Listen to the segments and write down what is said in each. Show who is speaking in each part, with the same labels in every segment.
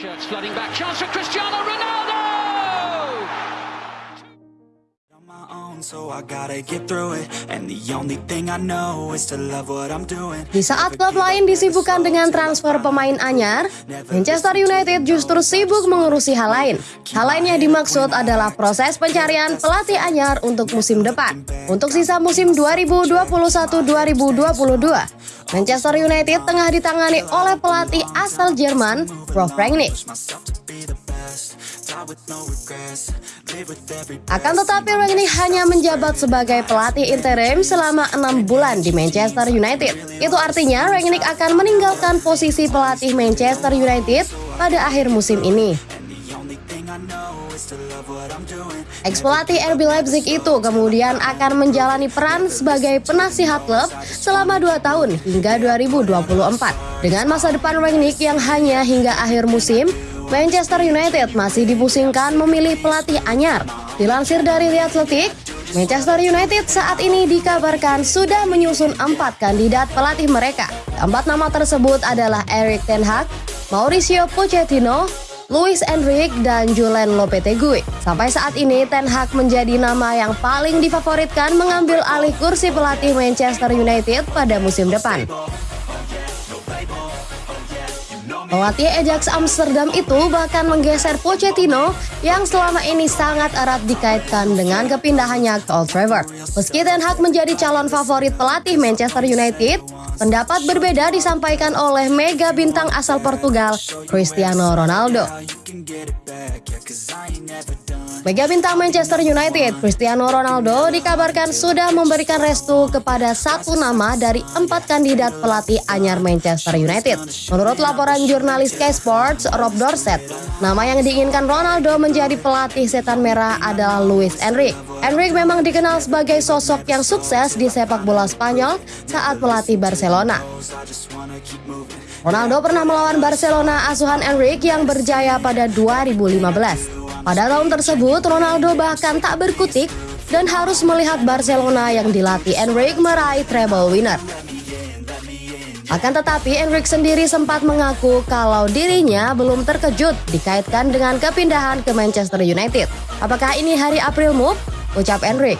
Speaker 1: Shirts flooding back. Chance for Cristiano Ronaldo!
Speaker 2: on my own, so I gotta get through it. And the only thing I know is to love what I'm doing.
Speaker 3: Di saat klub lain disibukkan dengan transfer pemain anyar, Manchester United justru sibuk mengurusi hal lain. Hal lain yang dimaksud adalah proses pencarian pelatih anyar untuk musim depan. Untuk sisa musim 2021-2022, Manchester United tengah ditangani oleh pelatih asal Jerman, Rolf Rangnick. Akan tetapi Rangnick hanya menjabat sebagai pelatih interim selama enam bulan di Manchester United. Itu artinya Rangnick akan meninggalkan posisi pelatih Manchester United pada akhir musim ini. Pelatih RB Leipzig itu kemudian akan menjalani peran sebagai penasihat klub selama 2 tahun hingga 2024. Dengan masa depan Rangnick yang hanya hingga akhir musim, Manchester United masih dipusingkan memilih pelatih anyar. Dilansir dari The Athletic, Manchester United saat ini dikabarkan sudah menyusun empat kandidat pelatih mereka. Empat nama tersebut adalah Erik Ten Hag, Mauricio Pochettino, Luis Enrique dan Julen Lopetegui. Sampai saat ini Ten Hag menjadi nama yang paling difavoritkan mengambil alih kursi pelatih Manchester United pada musim depan. Pelatih Ajax Amsterdam itu bahkan menggeser Pochettino yang selama ini sangat erat dikaitkan dengan kepindahannya ke Old Trafford. Meski Ten Hag menjadi calon favorit pelatih Manchester United, pendapat berbeda disampaikan oleh mega bintang asal Portugal, Cristiano Ronaldo. Mega bintang Manchester United, Cristiano Ronaldo dikabarkan sudah memberikan restu kepada satu nama dari empat kandidat pelatih anyar Manchester United. Menurut laporan jurnalis Sky Sports, Rob Dorset, nama yang diinginkan Ronaldo menjadi pelatih setan merah adalah Luis Enrique. Enrique memang dikenal sebagai sosok yang sukses di sepak bola Spanyol saat melatih Barcelona. Ronaldo pernah melawan Barcelona asuhan Enrique yang berjaya pada 2015. Pada tahun tersebut, Ronaldo bahkan tak berkutik dan harus melihat Barcelona yang dilatih Enrique meraih treble winner. Akan tetapi, Enrique sendiri sempat mengaku kalau dirinya belum terkejut dikaitkan dengan kepindahan ke Manchester United. Apakah ini hari April move? Ucap Enrique.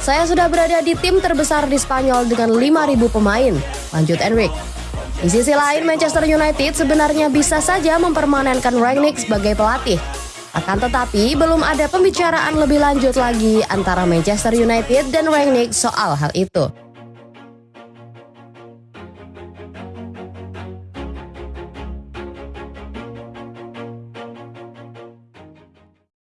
Speaker 3: Saya sudah berada di tim terbesar di Spanyol dengan 5.000 pemain, lanjut Enrique. Di sisi lain, Manchester United sebenarnya bisa saja mempermanenkan Rangnick sebagai pelatih. Akan tetapi, belum ada pembicaraan lebih lanjut lagi antara Manchester United dan Rangnick soal hal itu.